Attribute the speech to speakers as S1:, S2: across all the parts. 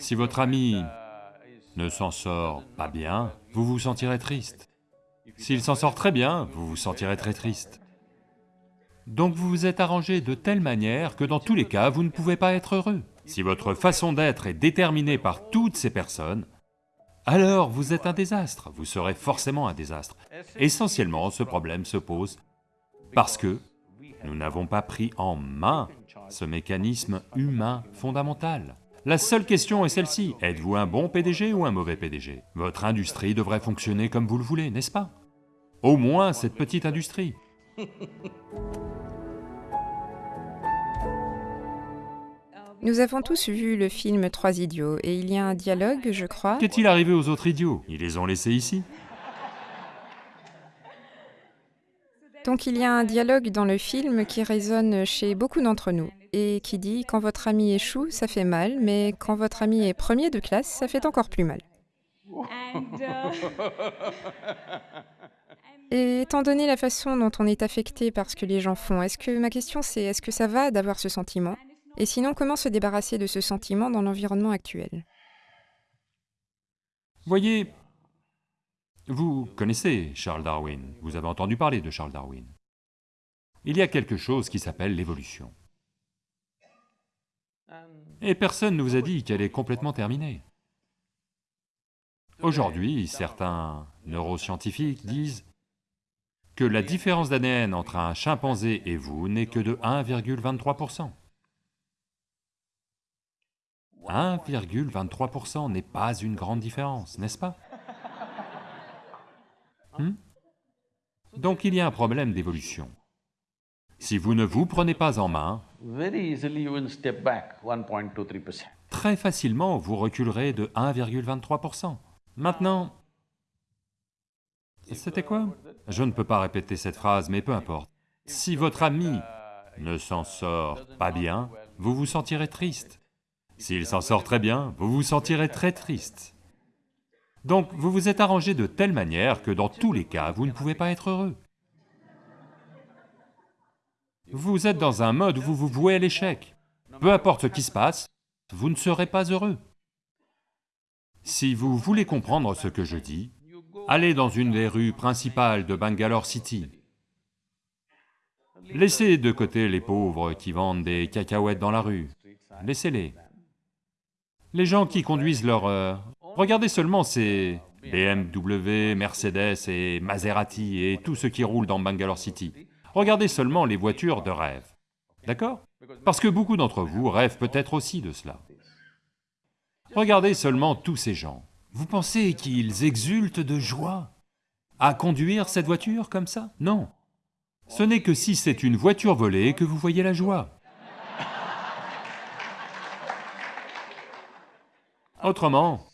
S1: Si votre ami ne s'en sort pas bien, vous vous sentirez triste. S'il s'en sort très bien, vous vous sentirez très triste. Donc vous vous êtes arrangé de telle manière que dans tous les cas, vous ne pouvez pas être heureux. Si votre façon d'être est déterminée par toutes ces personnes, alors vous êtes un désastre, vous serez forcément un désastre. Essentiellement, ce problème se pose parce que nous n'avons pas pris en main ce mécanisme humain fondamental. La seule question est celle-ci, êtes-vous un bon PDG ou un mauvais PDG Votre industrie devrait fonctionner comme vous le voulez, n'est-ce pas? Au moins cette petite industrie.
S2: Nous avons tous vu le film Trois idiots, et il y a un dialogue, je crois.
S1: Qu'est-il arrivé aux autres idiots? Ils les ont laissés ici?
S2: Donc il y a un dialogue dans le film qui résonne chez beaucoup d'entre nous, et qui dit « quand votre ami échoue, ça fait mal, mais quand votre ami est premier de classe, ça fait encore plus mal ». Et étant donné la façon dont on est affecté par ce que les gens font, est-ce que ma question c'est est-ce que ça va d'avoir ce sentiment? Et sinon, comment se débarrasser de ce sentiment dans l'environnement actuel?
S1: Voyez, vous connaissez Charles Darwin, vous avez entendu parler de Charles Darwin. Il y a quelque chose qui s'appelle l'évolution. Et personne ne vous a dit qu'elle est complètement terminée. Aujourd'hui, certains neuroscientifiques disent que la différence d'ADN entre un chimpanzé et vous n'est que de 1,23%. 1,23% n'est pas une grande différence, n'est-ce pas? Hmm? Donc il y a un problème d'évolution. Si vous ne vous prenez pas en main, très facilement vous reculerez de 1,23%. Maintenant, c'était quoi? Je ne peux pas répéter cette phrase, mais peu importe. Si votre ami ne s'en sort pas bien, vous vous sentirez triste. S'il s'en sort très bien, vous vous sentirez très triste. Donc vous vous êtes arrangé de telle manière que dans tous les cas, vous ne pouvez pas être heureux. Vous êtes dans un mode où vous vous vouez à l'échec. Peu importe ce qui se passe, vous ne serez pas heureux. Si vous voulez comprendre ce que je dis, allez dans une des rues principales de Bangalore City. Laissez de côté les pauvres qui vendent des cacahuètes dans la rue, laissez-les. Les gens qui conduisent leur... Euh, regardez seulement ces BMW, Mercedes et Maserati et tous ceux qui roulent dans Bangalore City. Regardez seulement les voitures de rêve, d'accord? Parce que beaucoup d'entre vous rêvent peut-être aussi de cela. Regardez seulement tous ces gens. Vous pensez qu'ils exultent de joie à conduire cette voiture comme ça? Non. Ce n'est que si c'est une voiture volée que vous voyez la joie. Autrement,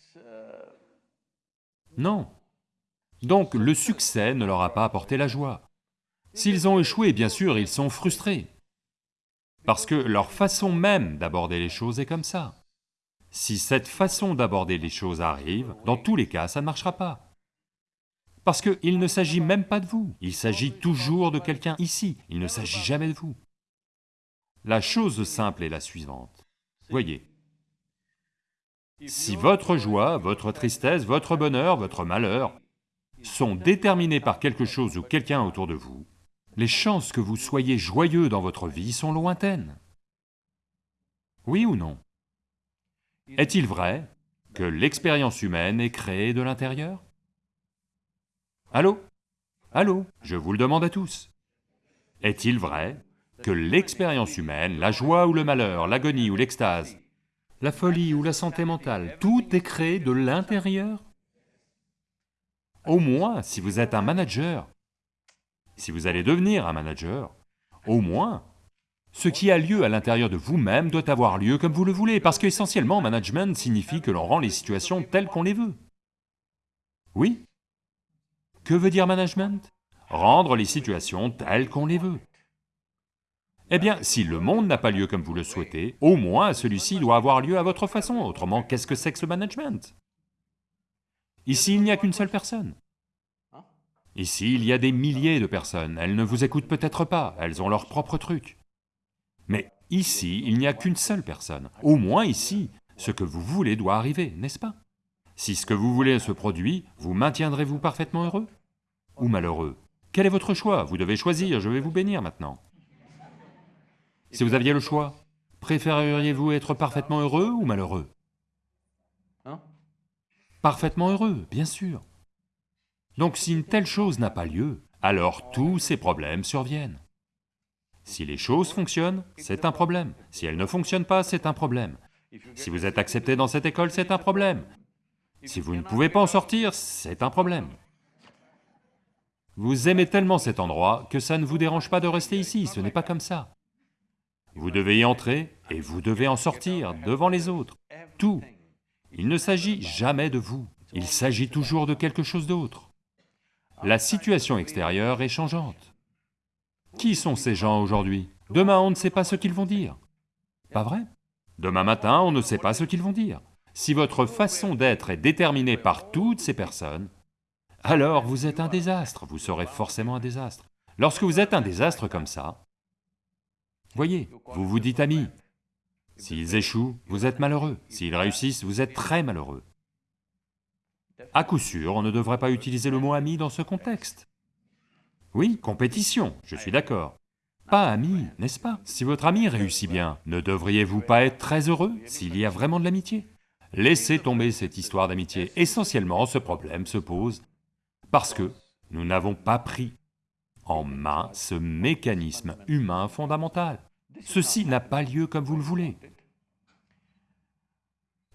S1: non. Donc le succès ne leur a pas apporté la joie. S'ils ont échoué, bien sûr, ils sont frustrés. Parce que leur façon même d'aborder les choses est comme ça. Si cette façon d'aborder les choses arrive, dans tous les cas, ça ne marchera pas. Parce qu'il ne s'agit même pas de vous, il s'agit toujours de quelqu'un ici, il ne s'agit jamais de vous. La chose simple est la suivante. Voyez, si votre joie, votre tristesse, votre bonheur, votre malheur sont déterminés par quelque chose ou quelqu'un autour de vous, les chances que vous soyez joyeux dans votre vie sont lointaines. Oui ou non? Est-il vrai que l'expérience humaine est créée de l'intérieur? Allô? Allô? Je vous le demande à tous. Est-il vrai que l'expérience humaine, la joie ou le malheur, l'agonie ou l'extase, la folie ou la santé mentale, tout est créé de l'intérieur? Au moins, si vous êtes un manager, si vous allez devenir un manager, au moins, ce qui a lieu à l'intérieur de vous-même doit avoir lieu comme vous le voulez, parce qu'essentiellement, management signifie que l'on rend les situations telles qu'on les veut. Oui Que veut dire management? Rendre les situations telles qu'on les veut. Eh bien, si le monde n'a pas lieu comme vous le souhaitez, au moins celui-ci doit avoir lieu à votre façon, autrement qu'est-ce que c'est que ce management? Ici, il n'y a qu'une seule personne. Ici, il y a des milliers de personnes, elles ne vous écoutent peut-être pas, elles ont leur propre truc. Mais ici, il n'y a qu'une seule personne. Au moins ici, Ce que vous voulez doit arriver, n'est-ce pas? Si ce que vous voulez se produit, vous maintiendrez-vous parfaitement heureux? Ou malheureux? Quel est votre choix? Vous devez choisir, je vais vous bénir maintenant. Si vous aviez le choix, préféreriez-vous être parfaitement heureux ou malheureux?
S3: Hein?
S1: Parfaitement heureux, bien sûr. Donc si une telle chose n'a pas lieu, alors tous ces problèmes surviennent. Si les choses fonctionnent, c'est un problème. Si elles ne fonctionnent pas, c'est un problème. Si vous êtes accepté dans cette école, c'est un problème. Si vous ne pouvez pas en sortir, c'est un problème. Vous aimez tellement cet endroit que ça ne vous dérange pas de rester ici, ce n'est pas comme ça. Vous devez y entrer et vous devez en sortir devant les autres, tout. Il ne s'agit jamais de vous, il s'agit toujours de quelque chose d'autre. La situation extérieure est changeante. Qui sont ces gens aujourd'hui? Demain, on ne sait pas ce qu'ils vont dire. Pas vrai? Demain matin, on ne sait pas ce qu'ils vont dire. Si votre façon d'être est déterminée par toutes ces personnes, alors vous êtes un désastre, vous serez forcément un désastre. Lorsque vous êtes un désastre comme ça, voyez, vous vous dites amis. S'ils échouent, vous êtes malheureux. S'ils réussissent, vous êtes très malheureux. À coup sûr, on ne devrait pas utiliser le mot ami dans ce contexte. Oui, compétition, je suis d'accord. Pas ami, n'est-ce pas? Si votre ami réussit bien, ne devriez-vous pas être très heureux s'il y a vraiment de l'amitié? Laissez tomber cette histoire d'amitié. Essentiellement, ce problème se pose parce que nous n'avons pas pris en main ce mécanisme humain fondamental. Ceci n'a pas lieu comme vous le voulez.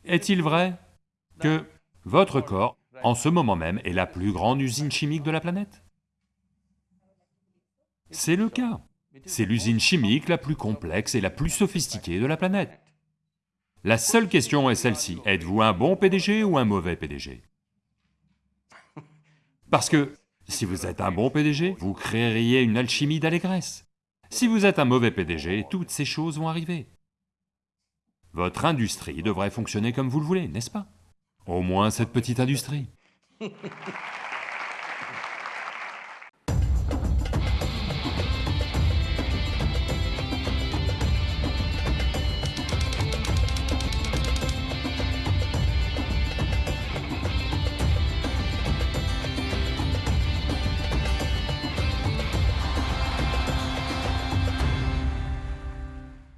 S1: Est-il vrai que votre corps, en ce moment même, est la plus grande usine chimique de la planète C'est le cas. C'est l'usine chimique la plus complexe et la plus sophistiquée de la planète. La seule question est celle-ci, êtes-vous un bon PDG ou un mauvais PDG Parce que si vous êtes un bon PDG, vous créeriez une alchimie d'allégresse. Si vous êtes un mauvais PDG, toutes ces choses vont arriver. Votre industrie devrait fonctionner comme vous le voulez, n'est-ce pas? Au moins cette petite industrie.